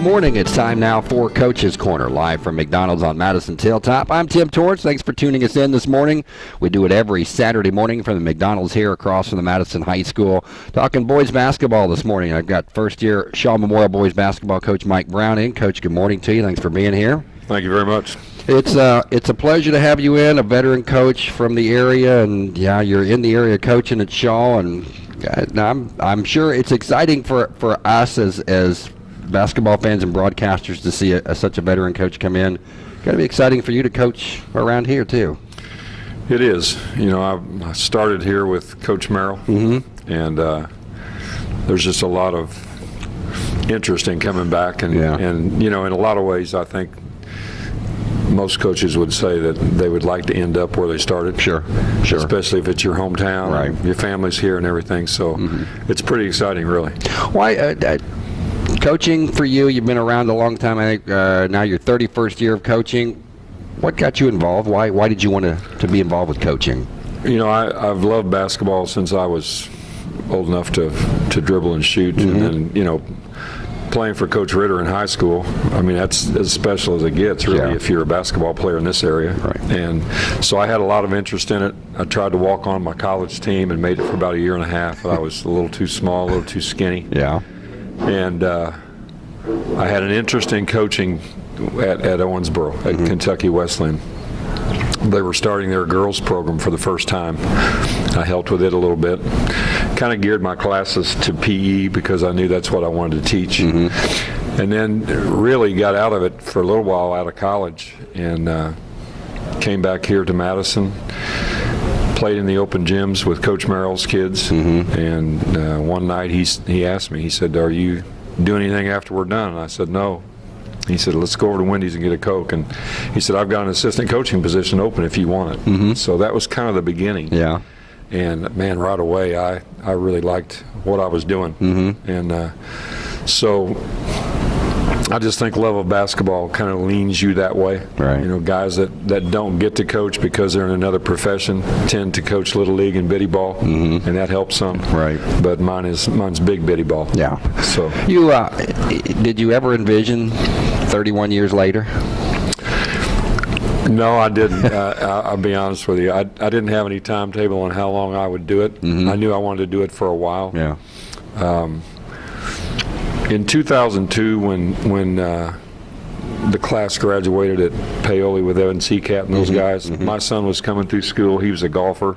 And good morning. It's time now for Coach's Corner, live from McDonald's on Madison Hilltop. I'm Tim Torrance. Thanks for tuning us in this morning. We do it every Saturday morning from the McDonald's here across from the Madison High School. Talking boys basketball this morning. I've got first year Shawe Memorial boys basketball coach Mike Brown in. Coach, good morning to you. Thanks for being here. Thank you very much. It's uh, it's a pleasure to have you in, a veteran coach from the area, and yeah, you're in the area coaching at Shawe, and uh, I'm I'm sure it's exciting for for us as as basketball fans and broadcasters to see a, a, such a veteran coach come in. Got to be exciting for you to coach around here too. It is. You know, I, I started here with Coach Merrill, mm-hmm. and uh, there's just a lot of interest in coming back, and yeah. and you know, in a lot of ways, I think most coaches would say that they would like to end up where they started. Sure, sure. Especially if it's your hometown, right? Your family's here and everything. So mm-hmm. it's pretty exciting, really. Why? Uh, uh, coaching for you, you've been around a long time. I think uh, now your 31st year of coaching. What got you involved? Why why did you want to, to be involved with coaching? You know, I, have loved basketball since I was old enough to to dribble and shoot, mm-hmm. and then you know, playing for Coach Ritter in high school. I mean, that's as special as it gets, really, yeah. if you're a basketball player in this area. Right. And so I had a lot of interest in it. I tried to walk on my college team and made it for about a year and a half, but I was a little too small, a little too skinny. Yeah and uh, I had an interest in coaching at, at Owensboro at mm-hmm. Kentucky Wesleyan. They were starting their girls program for the first time. I helped with it a little bit. Kind of geared my classes to PE because I knew that's what I wanted to teach. Mm-hmm. And then really got out of it for a little while out of college and uh, came back here to Madison played in the open gyms with Coach Merrill's kids, mm-hmm. and uh, one night he he asked me, he said, "Are you doing anything after we're done?" And I said, "No." He said, "Let's go over to Wendy's and get a Coke." And he said, "I've got an assistant coaching position open if you want it." Mm-hmm. So that was kind of the beginning. Yeah. And man, right away, I I really liked what I was doing, mm-hmm. and uh, so I just think love of basketball kind of leans you that way. Right. You know, guys that, that don't get to coach because they're in another profession tend to coach little league and biddy ball, mm-hmm. and that helps some. Right. But mine is mine's big biddy ball. Yeah. So you uh, did you ever envision 31 years later? No, I didn't. uh, I'll be honest with you. I, I didn't have any timetable on how long I would do it. Mm-hmm. I knew I wanted to do it for a while. Yeah. Um, in 2002, when when uh, the class graduated at Paoli with Evan Seacat and those mm-hmm, guys, mm-hmm. my son was coming through school. He was a golfer,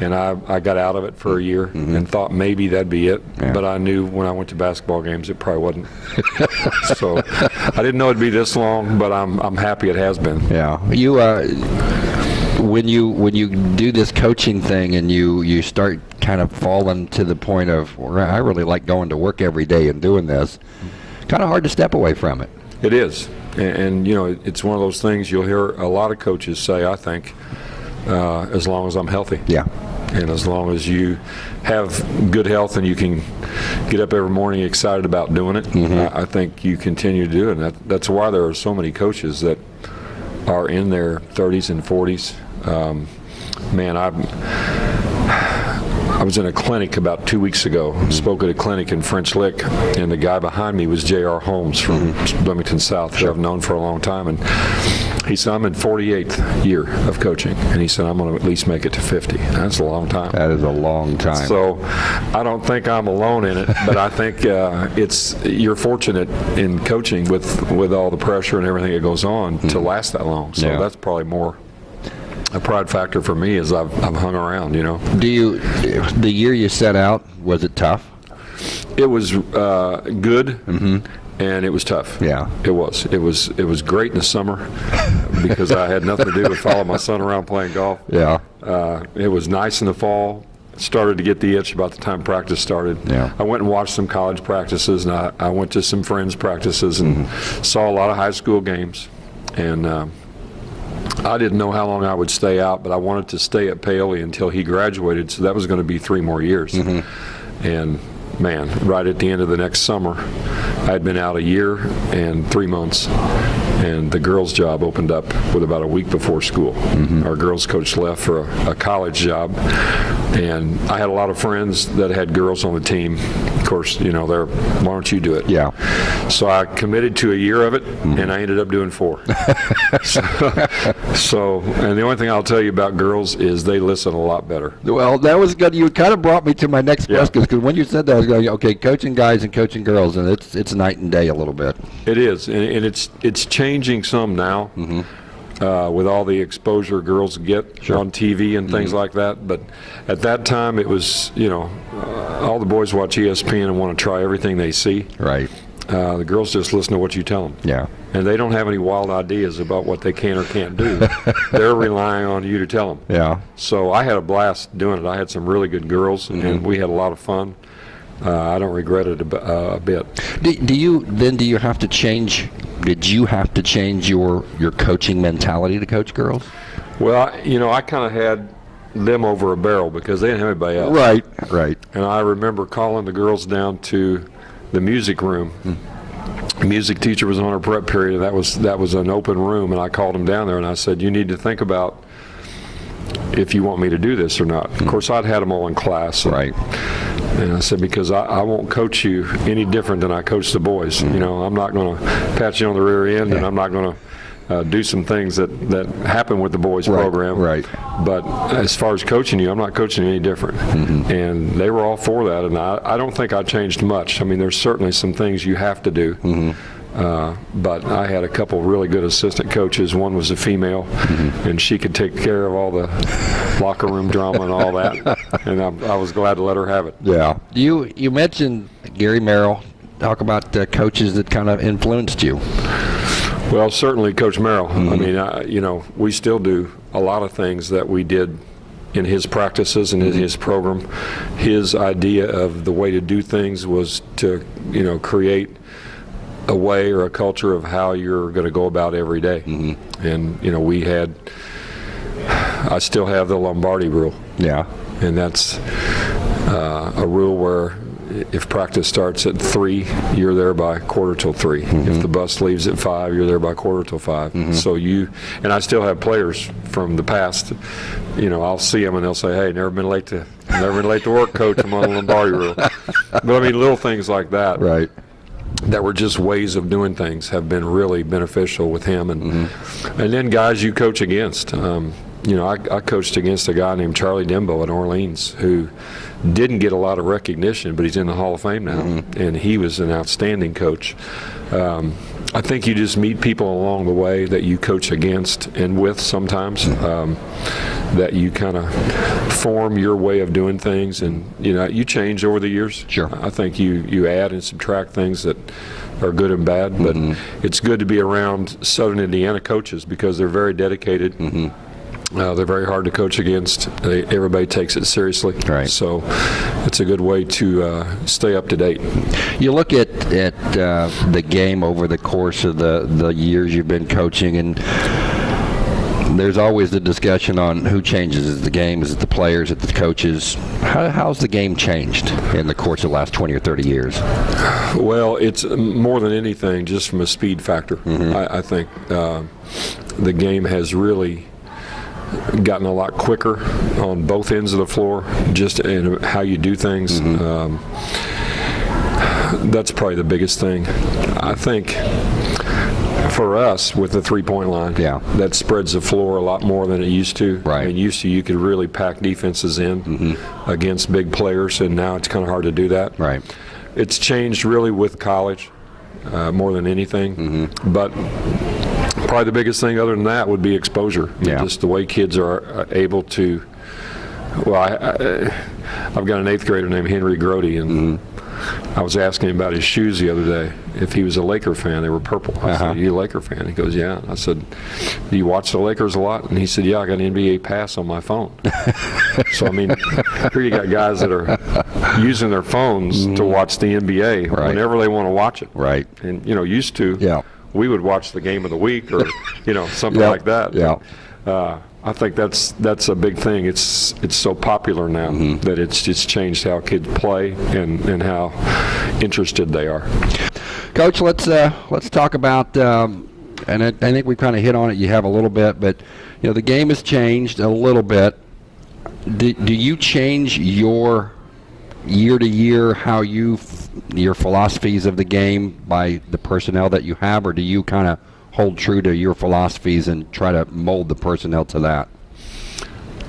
and I, I got out of it for a year mm-hmm. and thought maybe that'd be it. Yeah. But I knew when I went to basketball games, it probably wasn't. so I didn't know it'd be this long, but I'm I'm happy it has been. Yeah. You. Uh, when you when you do this coaching thing and you you start kind of fallen to the point of I really like going to work every day and doing this, kind of hard to step away from it. It is, and, and you know it's one of those things you'll hear a lot of coaches say. I think uh, as long as I'm healthy. Yeah. And as long as you have good health and you can get up every morning excited about doing it, mm-hmm. I, I, think you continue to do it. And that, that's why there are so many coaches that are in their 30s and 40s um, man, I I was in a clinic about two weeks ago. Mm-hmm. Spoke at a clinic in French Lick, and the guy behind me was J.R. Holmes from mm-hmm. Bloomington South, who I've known for a long time, and he said, I'm in 48th year of coaching, and he said, I'm going to at least make it to 50. That's a long time. That is a long time. So I don't think I'm alone in it, but I think uh, it's you're fortunate in coaching with, with all the pressure and everything that goes on mm-hmm. to last that long. So yeah. that's probably more a pride factor for me is I've, I've hung around, you know. Do you, the year you set out, was it tough? It was uh, good. Mm-hmm. And it was tough. Yeah, it was. It was. It was great in the summer because I had nothing to do but follow my son around playing golf. Yeah. Uh, it was nice in the fall. Started to get the itch about the time practice started. Yeah. I went and watched some college practices, and I, I went to some friends' practices and mm-hmm. saw a lot of high school games. And uh, I didn't know how long I would stay out, but I wanted to stay at Paoli until he graduated, so that was going to be three more years. Mm-hmm. And man, right at the end of the next summer, I had been out a year and three months, and the girls' job opened up with about a week before school. Our girls' coach left for a, a college job, and I had a lot of friends that had girls on the team. Of course, you know, they're, why don't you do it? Yeah. So I committed to a year of it, mm-hmm. and I ended up doing four. so, so, and the only thing I'll tell you about girls is they listen a lot better. Well, that was good. You kind of brought me to my next Yeah. question because when you said that, I was going, okay, coaching guys and coaching girls, and it's it's night and day a little bit. It is, and, and it's it's changing some now mm-hmm. Uh, with all the exposure girls get Sure. on TV and things like that. But at that time, it was you know uh, all the boys watch ESPN and want to try everything they see. Right. Uh, the girls just listen to what you tell them. Yeah. And they don't have any wild ideas about what they can or can't do. They're relying on you to tell them. Yeah. So I had a blast doing it. I had some really good girls, and we had a lot of fun. Uh, I don't regret it a, b- uh, a bit. Do, do you then? Do you have to change? Did you have to change your your coaching mentality to coach girls? Well, I- you know, I kind of had them over a barrel because they didn't have anybody else. Right. Right. And I remember calling the girls down to the music room. The music teacher was on her prep period. And that was that was an open room, and I called them down there and I said, "You need to think about if you want me to do this or not." Of course, I'd had them all in class. and- Right. And I said, because I, I won't coach you any different than I coach the boys. You know, I'm not going to pat you on the rear end, and I'm not going to uh, do some things that, that happen with the boys Right, program. right. But as far as coaching you, I'm not coaching you any different. Mm-hmm. And they were all for that, and I, I don't think I changed much. I mean, there's certainly some things you have to do. Mm-hmm. Uh, but I had a couple really good assistant coaches. One was a female, Mm-hmm. and she could take care of all the locker room drama and all that. And I, I was glad to let her have it. Yeah. You you mentioned Gary Merrill. Talk about uh, coaches that kind of influenced you. Well, certainly, Coach Merrill. Mm-hmm. I mean, I, you know, we still do a lot of things that we did in his practices and in Mm-hmm. his program. His idea of the way to do things was to, you know, create a way or a culture of how you're going to go about every day. Mm-hmm. And you know, we had. I still have the Lombardi rule, Yeah. and that's uh, a rule where if practice starts at three, you're there by quarter till 3 If the bus leaves at five, you're there by quarter till 5 So you and I still have players from the past. You know, I'll see them and they'll say, "Hey, never been late to never been late to work, coach. I'm on the Lombardi rule." But I mean, little things like that Right. That were just ways of doing things have been really beneficial with him. And and then guys you coach against. Um, you know I, I coached against a guy named Charlie Dembo in Orleans who didn't get a lot of recognition but he's in the Hall of Fame now. And he was an outstanding coach. Um, I think you just meet people along the way that you coach against and with sometimes um, that you kind of form your way of doing things and you know you change over the years Sure. I think you, you add and subtract things that are good and bad, but Mm-hmm. it's good to be around Southern Indiana coaches because they're very dedicated. Mm-hmm. Uh, they're very hard to coach against. They, everybody takes it seriously. Right. So it's a good way to uh, stay up to date. You look at at uh, the game over the course of the the years you've been coaching, and there's always the discussion on who changes. Is the game? Is it the players? Is it the coaches? How, how's the game changed in the course of the last 20 or 30 years? Well, it's more than anything just from a speed factor. I, I think uh, the game has really gotten a lot quicker on both ends of the floor, just in how you do things. Um, that's probably the biggest thing. I think for us with the three-point line, Yeah. that spreads the floor a lot more than it used to. Right. I mean, used to you could really pack defenses in against big players, and now it's kind of hard to do that. Right. It's changed really with college uh, more than anything. Mm-hmm. But probably the biggest thing other than that would be exposure. Yeah. Just the way kids are uh, able to. Well, I, I, I've got an eighth grader named Henry Grody, and Mm-hmm. I was asking him about his shoes the other day. If he was a Laker fan, they were purple. I Uh-huh. said, "Are you a Laker fan?" He goes, "Yeah." I said, "Do you watch the Lakers a lot?" And he said, "Yeah, I got an NBA pass on my phone." so I mean, here you got guys that are using their phones to watch the NBA Mm-hmm. Right. whenever they want to watch it. Right. And you know, used to, Yeah. We would watch the game of the week or you know something Yep. like that. Yeah. Uh, I think that's that's a big thing. It's it's so popular now Mm-hmm. that it's just changed how kids play and, and how interested they are. Coach, let's uh, let's talk about um, and I, I think we kind of hit on it. You have a little bit, but you know the game has changed a little bit. Do, do you change your year to year how you your philosophies of the game by the personnel that you have, or do you kind of hold true to your philosophies and try to mold the personnel to that?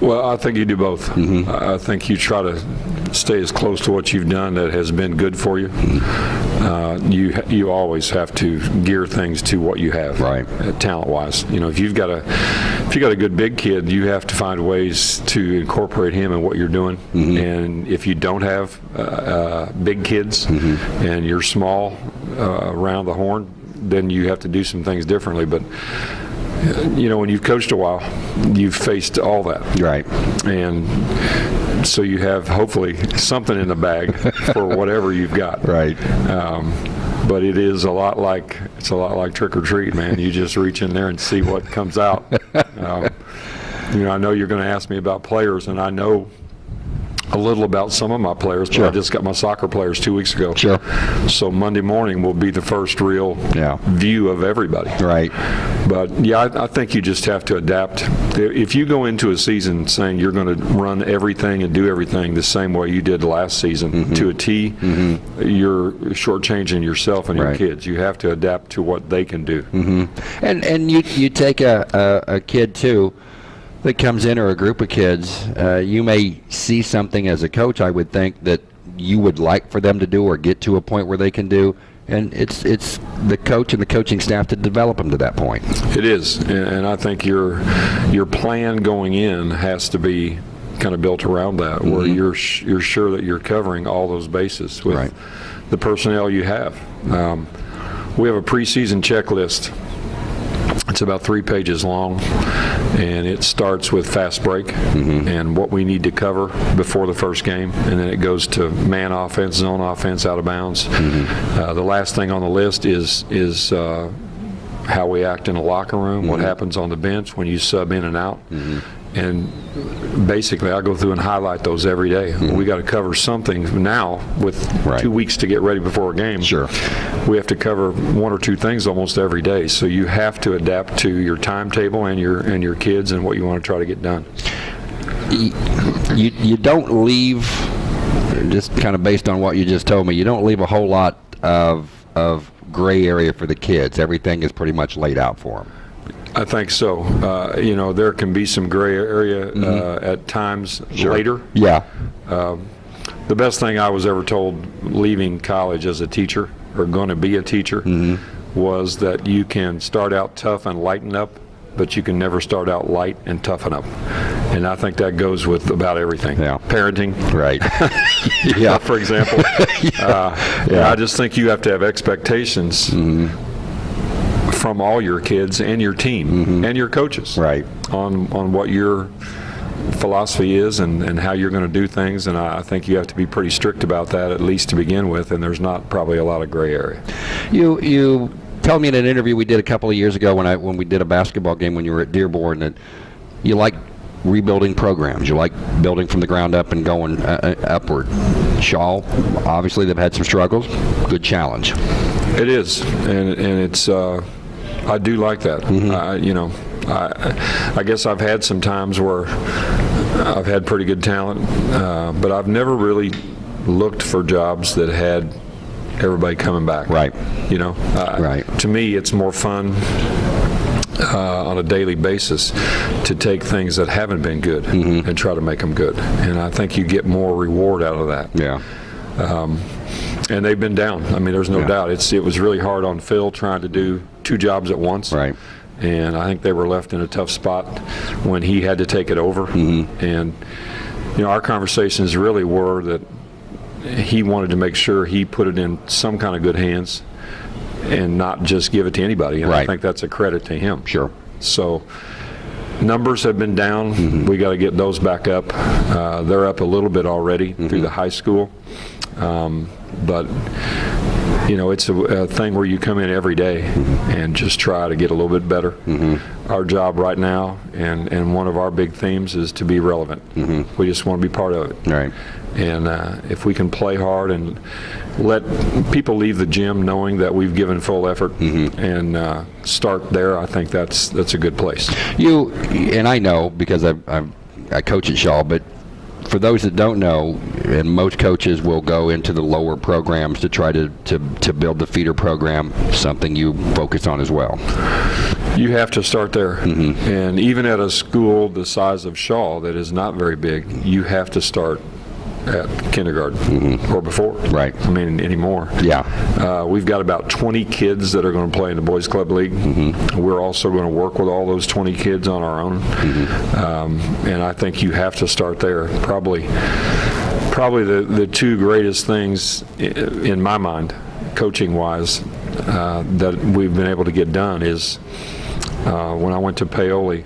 Well, I think you do both. I I think you try to stay as close to what you've done that has been good for you. Uh, you you always have to gear things to what you have, Right. uh, talent-wise. You know, if you've got a if you got a good big kid, you have to find ways to incorporate him in what you're doing. And if you don't have uh, uh, big kids and you're small uh, around the horn, then you have to do some things differently. But you know, when you've coached a while, you've faced all that. Right. And so you have hopefully something in the bag for whatever you've got. Right. Um, but it is a lot like it's a lot like trick or treat, man. You just reach in there and see what comes out. Um, you know, I know you're going to ask me about players, and I know a little about some of my players. But Sure. I just got my soccer players two weeks ago. Sure. So Monday morning will be the first real Yeah. view of everybody. Right. But yeah, I, I think you just have to adapt. If you go into a season saying you're going to run everything and do everything the same way you did last season Mm-hmm. to a T, you're shortchanging yourself and your Right. kids. You have to adapt to what they can do. And and you you take a, a, a kid too that comes in or a group of kids. Uh, you may see something as a coach. I would think that you would like for them to do or get to a point where they can do. And it's it's the coach and the coaching staff to develop them to that point. It is, and, I think your your plan going in has to be kind of built around that, where you're sh- you're sure that you're covering all those bases with Right. the personnel you have. Um, we have a preseason checklist. It's about three pages long, and it starts with fast break and what we need to cover before the first game, and then it goes to man offense, zone offense, out of bounds. Uh, the last thing on the list is is uh, how we act in a locker room, what happens on the bench when you sub in and out. And basically, I go through and highlight those every day. Mm-hmm. We got to cover something now with Right. two weeks to get ready before a game. Sure. We have to cover one or two things almost every day. So you have to adapt to your timetable and your and your kids and what you want to try to get done. you you you don't leave just kind of based on what you just told me you don't leave a whole lot of of gray area for the kids everything is pretty much laid out for them I think so. Uh, you know, there can be some gray area uh, at times later. yeah The best thing I was ever told leaving college as a teacher or going to be a teacher was that you can start out tough and lighten up, but you can never start out light and toughen up. And I think that goes with about everything. Yeah. Parenting, right yeah, for example. uh, yeah. I just think you have to have expectations from all your kids and your team and your coaches Right. on on what your philosophy is and, and how you're going to do things. And I, I think you have to be pretty strict about that, at least to begin with. And there's not probably a lot of gray area. You you told me in an interview we did a couple of years ago when I when we did a basketball game when you were at Dearborn that you like rebuilding programs. You like building from the ground up and going uh, uh, upward. Shawe, obviously they've had some struggles. Good challenge. It is, and and it's. Uh, I do like that. I, you know, I, I guess I've had some times where I've had pretty good talent, uh, but I've never really looked for jobs that had everybody coming back. Right. You know. Uh, Right. To me, it's more fun. Uh, on a daily basis, to take things that haven't been good and try to make them good, and I think you get more reward out of that Yeah. And they've been down. I mean, there's no Yeah. doubt. It's it was really hard on Phil trying to do two jobs at once. Right. And I think they were left in a tough spot when he had to take it over. Mm -hmm. And you know, our conversations really were that he wanted to make sure he put it in some kind of good hands and not just give it to anybody. And I think that's a credit to him. Sure. So numbers have been down. We got to get those back up. Uh, they're up a little bit already through the high school. Um, but you know, it's a, a thing where you come in every day and just try to get a little bit better. Our job right now, and, and one of our big themes is to be relevant. We just want to be part of it. Right. And uh, if we can play hard and let people leave the gym knowing that we've given full effort and uh, start there, I think that's that's a good place. You and I know because I I, I coach at Shawe, but for those that don't know, and most coaches will go into the lower programs to try to, to, to build the feeder program, something you focus on as well. You have to start there. Mm-hmm. And even at a school the size of Shawe that is not very big, you have to start at kindergarten or before. Right. I mean, anymore. Yeah. Uh, we've got about 20 kids that are going to play in the Boys Club League. We're also going to work with all those 20 kids on our own. Um, and I think you have to start there. Probably, probably the, the two greatest things in my mind, coaching wise, uh, that we've been able to get done is uh, when I went to Paoli,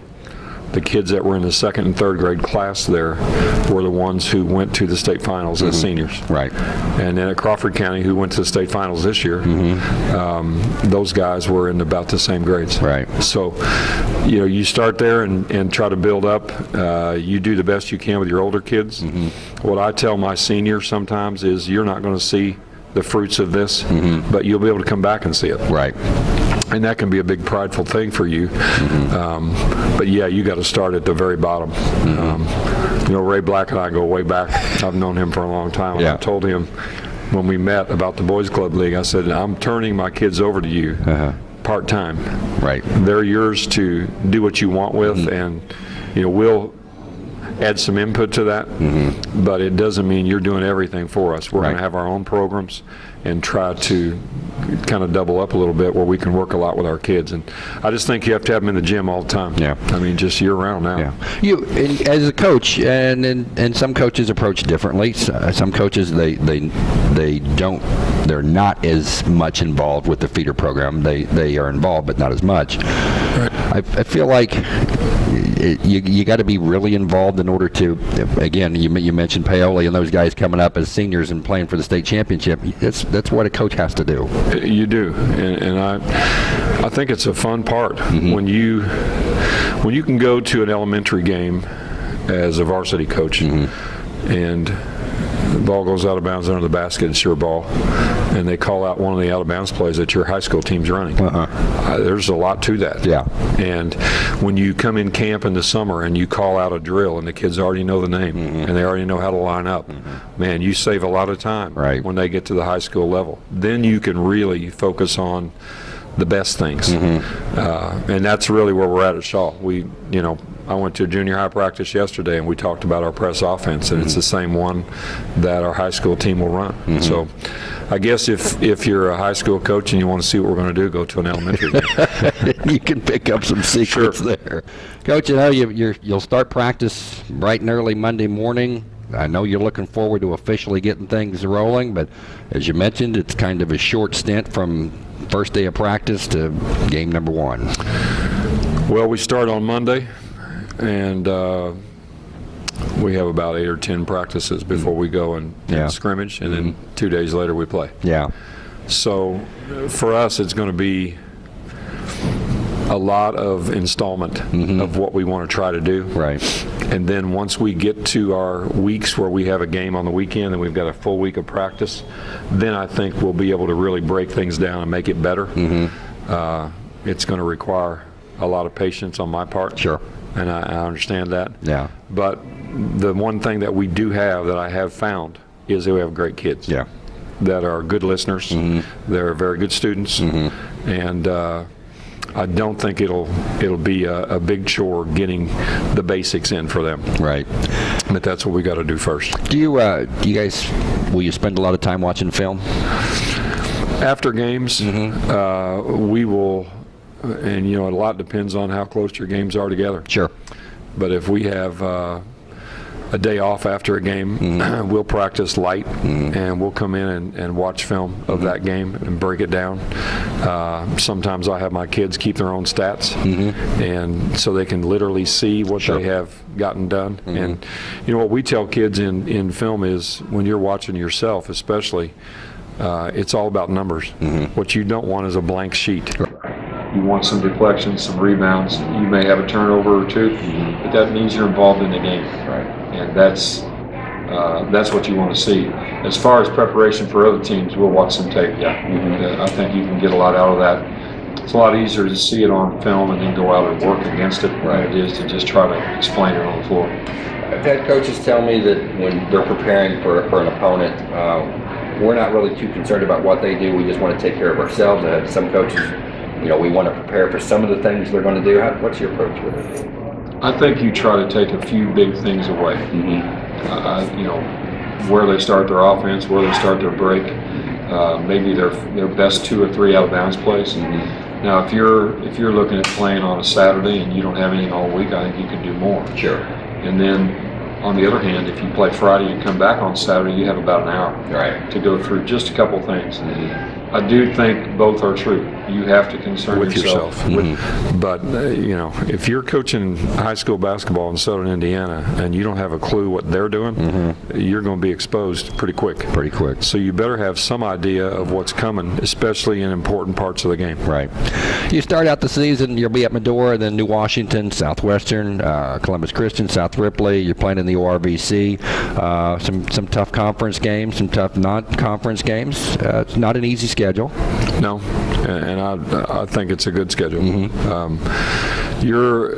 the kids that were in the second and third grade class there were the ones who went to the state finals as seniors. Right. And then at Crawford County, who went to the state finals this year, um, those guys were in about the same grades. Right. So, you know, you start there and, and try to build up. Uh, you do the best you can with your older kids. What I tell my seniors sometimes is you're not going to see the fruits of this, but you'll be able to come back and see it. Right. And that can be a big prideful thing for you. Um, but yeah, you got to start at the very bottom. Um, you know, Ray Black and I go way back. I've known him for a long time. Yeah. I told him when we met about the Boys Club League, I said, I'm turning my kids over to you part time. Right. They're yours to do what you want with, Mm-hmm. and you know we'll add some input to that. But it doesn't mean you're doing everything for us. We're going Mm-hmm. To have our own programs and try to kind of double up a little bit where we can work a lot with our kids. And I just think you have to have them in the gym all the time. Yeah. I mean, just year round now. Yeah. You and as a coach, and, and and some coaches approach differently. Uh, Some coaches they they they don't. They're not as much involved with the feeder program. They they are involved, but not as much. Right. I, I feel like it, you you got to be really involved in order to. Again, you you mentioned Paoli and those guys coming up as seniors and playing for the state championship. That's that's what a coach has to do. You do, and, and I, I think it's a fun part mm-hmm. when you, when you can go to an elementary game as a varsity coach, mm-hmm. and the ball goes out of bounds under the basket, it's your ball, and they call out one of the out of bounds plays that your high school team's running. Uh, there's a lot to that. Yeah. And when you come in camp in the summer and you call out a drill and the kids already know the name and they already know how to line up, man, you save a lot of time Right. when they get to the high school level. Then you can really focus on the best things. Uh, and that's really where we're at at Shawe. We, you know, I went to a junior high practice yesterday and we talked about our press offense and it's the mm-hmm. same one that our high school team will run. Mm-hmm. So I guess if, if you're a high school coach and you want to see what we're going to do, go to an elementary you can pick up some secrets there. Coach, you know, you, you're, you'll start practice bright and early Monday morning. I know you're looking forward to officially getting things rolling, but as you mentioned, it's kind of a short stint from first day of practice to game number one. Well, we start on Monday, and uh, we have about eight or 10 practices before we go and, and Yeah. scrimmage, and then two days later we play. Yeah. So for us, it's going to be a lot of installment of what we want to try to do. Right. And then once we get to our weeks where we have a game on the weekend and we've got a full week of practice, then I think we'll be able to really break things down and make it better. Uh, it's going to require a lot of patience on my part. Sure. And I, I understand that. Yeah. But the one thing that we do have that I have found is that we have great kids Yeah. that are good listeners. Mm -hmm. They're very good students, mm -hmm. and uh, I don't think it'll it'll be a, a big chore getting the basics in for them. Right. But that's what we got to do first. Do you, uh, do you guys, will you spend a lot of time watching film? After games, mm -hmm. uh, we will, Uh, and you know, a lot depends on how close your games are together. Sure. But if we have uh, a day off after a game, mm-hmm. we'll practice light mm-hmm. and we'll come in and, and watch film of mm-hmm. that game and break it down. Uh, sometimes I have my kids keep their own stats, and so they can literally see what Sure. they have gotten done. And you know what we tell kids in, in film is when you're watching yourself, especially. uh, it's all about numbers. What you don't want is a blank sheet. You want some deflections, some rebounds. You may have a turnover or 2 but that means you're involved in the game. Right. And that's uh, that's what you want to see. As far as preparation for other teams, we'll watch some tape. Yeah, uh, I think you can get a lot out of that. It's a lot easier to see it on film and then go out and work against it than it is to just try to explain it on the floor. I've had coaches tell me that when they're preparing for, for an opponent, uh, we're not really too concerned about what they do. We just want to take care of ourselves. I had some coaches, you know, we want to prepare for some of the things they're going to do. How, what's your approach with it? I think you try to take a few big things away. Uh, you know, where they start their offense, where they start their break, uh, maybe their their best two or three out of bounds plays. Now, if you're if you're looking at playing on a Saturday and you don't have anything all week, I think you can do more. Sure. And then, on the other hand, if you play Friday and come back on Saturday, you have about an hour Right. to go through just a couple things. I do think both are true. You have to concern with yourself, yourself. with But, uh, you know, if you're coaching high school basketball in southern Indiana and you don't have a clue what they're doing, you're going to be exposed pretty quick. Pretty quick. So you better have some idea of what's coming, especially in important parts of the game. Right. You start out the season, you'll be at Medora, then New Washington, Southwestern, uh, Columbus Christian, South Ripley. You're playing in the ORVC. Uh, some some tough conference games, some tough non-conference games. Uh, it's not an easy schedule. No, and and I, I think it's a good schedule. Um, you're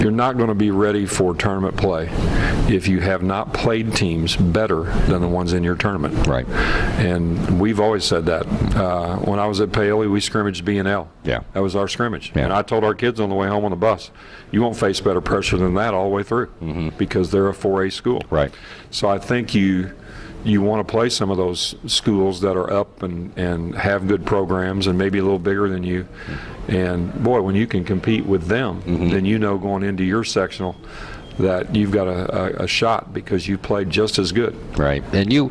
you're not going to be ready for tournament play if you have not played teams better than the ones in your tournament. Right. And we've always said that. Uh, when I was at Paoli, we scrimmaged B and L. Yeah. That was our scrimmage. Yeah. And I told our kids on the way home on the bus, you won't face better pressure than that all the way through because they're a 4A school. Right. So I think you you want to play some of those schools that are up and, and have good programs and maybe a little bigger than you. And boy, when you can compete with them, then you know going into your sectional that you've got a, a, a shot because you played just as good. Right. And you,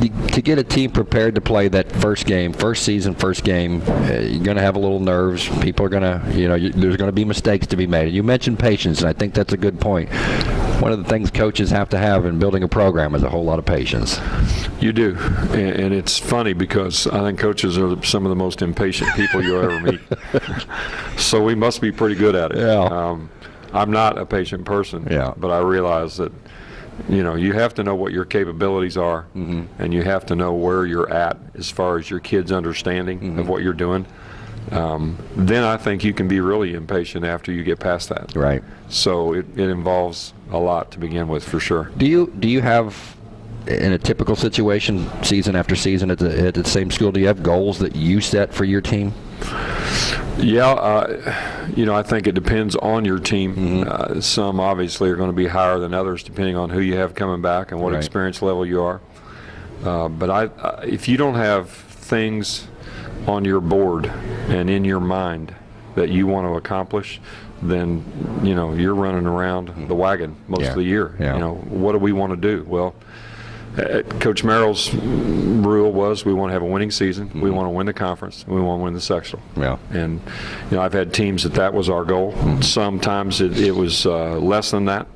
you to get a team prepared to play that first game, first season, first game, uh, you're going to have a little nerves. People are going to, you know, you, there's going to be mistakes to be made. And you mentioned patience, and I think that's a good point. One of the things coaches have to have in building a program is a whole lot of patience. You do, and, and it's funny because I think coaches are some of the most impatient people you'll ever meet. so we must be pretty good at it. Yeah. Um, I'm not a patient person. Yeah. But I realize that, you know, you have to know what your capabilities are, Mm-hmm. and you have to know where you're at as far as your kids' understanding Mm-hmm. of what you're doing. Um, then I think you can be really impatient after you get past that. Right. So it, it involves a lot to begin with, for sure. Do you do you have in a typical situation, season after season at the at the same school, do you have goals that you set for your team? Yeah, uh, you know, I think it depends on your team. Uh, some obviously are going to be higher than others, depending on who you have coming back and what Right. experience level you are. Uh, but I, uh, if you don't have things on your board and in your mind that you want to accomplish, then you know you're running around the wagon most Yeah. of the year. Yeah. You know, what do we want to do? Well, uh, Coach Merrill's rule was we want to have a winning season, we want to win the conference, we want to win the sectional. Yeah. And you know, I've had teams that that was our goal. Sometimes it, it was uh, less than that,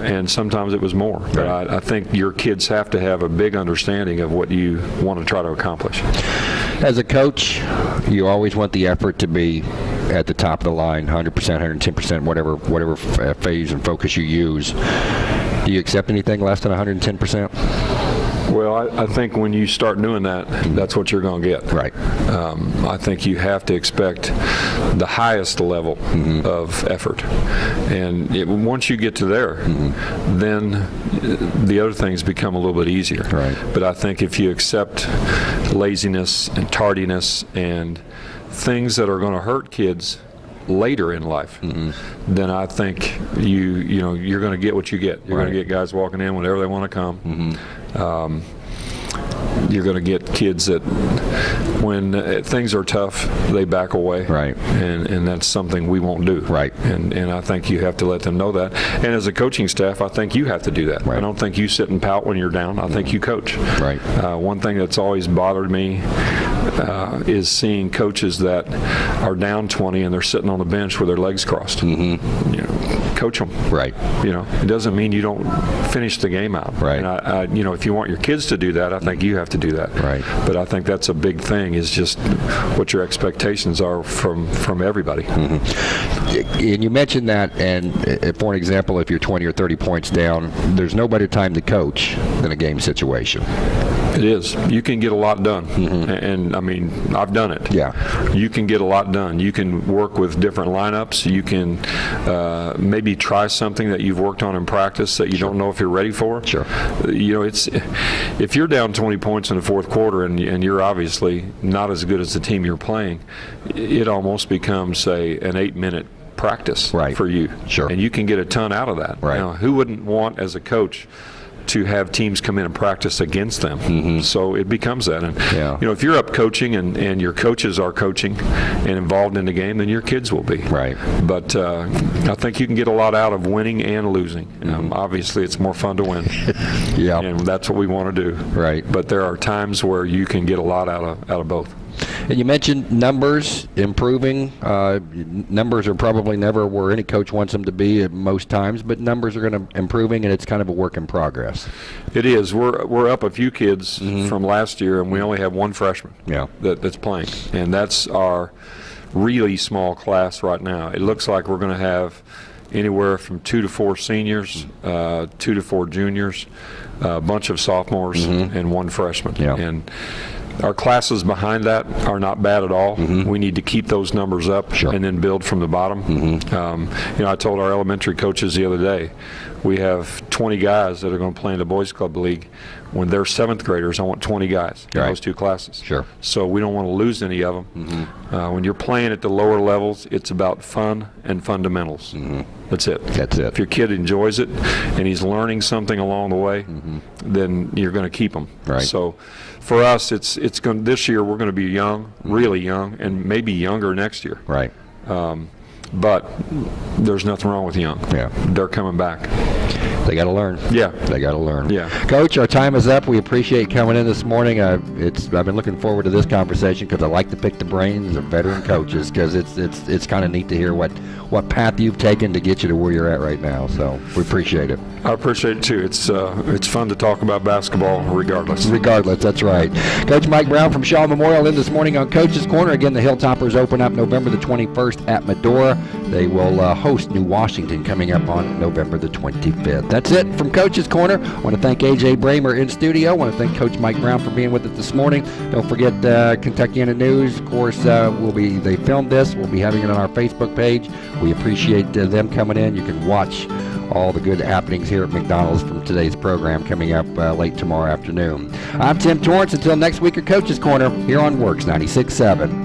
and sometimes it was more. But I, I think your kids have to have a big understanding of what you want to try to accomplish. As a coach, you always want the effort to be at the top of the line, 100%, 110%, whatever whatever f- uh, phase and focus you use. Do you accept anything less than 110%? Well, I, I think when you start doing that, that's what you're going to get. Right. Um, I think you have to expect the highest level of effort, and it, once you get to there, then uh, the other things become a little bit easier. Right. But I think if you accept laziness and tardiness and things that are going to hurt kids later in life, then I think you you know you're going to get what you get. You're going to get guys walking in whenever they want to come. Um, you're going to get kids that, when uh, things are tough, they back away. Right. And and that's something we won't do. Right. And and I think you have to let them know that. And as a coaching staff, I think you have to do that. Right. I don't think you sit and pout when you're down. I think you coach. Right. Uh, one thing that's always bothered me uh, is seeing coaches that are down 20 and they're sitting on the bench with their legs crossed. Mm-hmm. You know, coach them. Right. You know, it doesn't mean you don't finish the game out. Right. And I, I, you know, if you want your kids to do that, I think you have to do that. Right. But I think that's a big thing is just what your expectations are from from everybody. And you mentioned that, and uh, for an example, if you're 20 or 30 points down, there's no better time to coach than a game situation. It is. You can get a lot done, and, and, I mean, I've done it. Yeah. You can get a lot done. You can work with different lineups. You can uh, maybe try something that you've worked on in practice that you don't know if you're ready for. Sure. You know, it's if you're down 20 points in the fourth quarter and, and you're obviously not as good as the team you're playing, it almost becomes say an eight-minute practice Right. for you. Sure. And you can get a ton out of that. Right. Now, who wouldn't want as a coach? To have teams come in and practice against them, so it becomes that. And Mm-hmm. Yeah. you know, if you're up coaching and, and your coaches are coaching and involved in the game, then your kids will be. Right. But uh, I think you can get a lot out of winning and losing. Um, obviously, it's more fun to win, Mm-hmm. Yeah. and that's what we want to do. Right. But there are times where you can get a lot out of out of both. And you mentioned numbers improving. Uh, numbers are probably never where any coach wants them to be at most times, but numbers are going to improving, and it's kind of a work in progress. It is. We're we're up a few kids from last year, and we only have one freshman. Yeah. That, that's playing, and that's our really small class right now. It looks like we're going to have anywhere from two to four seniors, uh, two to four juniors, a bunch of sophomores, and one freshman. Yeah. And our classes behind that are not bad at all. We need to keep those numbers up Sure. and then build from the bottom. Um, you know, I told our elementary coaches the other day, we have 20 guys that are going to play in the boys club league. When they're seventh graders, I want 20 guys in Right. those two classes. Sure. So we don't want to lose any of them. Mm-hmm. Uh, when you're playing at the lower levels, it's about fun and fundamentals. Mm-hmm. That's it. That's it. If your kid enjoys it and he's learning something along the way, mm-hmm. then you're going to keep him. Right. So for us, it's it's going this year we're going to be young, really young, and maybe younger next year. Right. Um, but there's nothing wrong with young. Yeah. They're coming back. They got to learn. Yeah. They got to learn. Yeah. Coach, our time is up. We appreciate coming in this morning. Uh, it's I've been looking forward to this conversation because I like to pick the brains of veteran coaches because it's it's it's kind of neat to hear what what path you've taken to get you to where you're at right now. So we appreciate it. I appreciate it too. It's uh, it's fun to talk about basketball regardless. Regardless, that's right. Coach Mike Brown from Shawe Memorial in this morning on Coach's Corner. Again, the Hilltoppers open up November the 21st at Medora. They will uh, host New Washington coming up on November the 25th. That's it from Coach's Corner. I want to thank AJ Bramer in studio. I want to thank Coach Mike Brown for being with us this morning. Don't forget uh, Kentuckiana News. Of course, uh, we'll be they filmed this. We'll be having it on our Facebook page. We appreciate uh, them coming in. You can watch all the good happenings here at McDonald's from today's program coming up uh, late tomorrow afternoon. I'm Tim Torrance. Until next week at Coach's Corner here on WORX 96.7.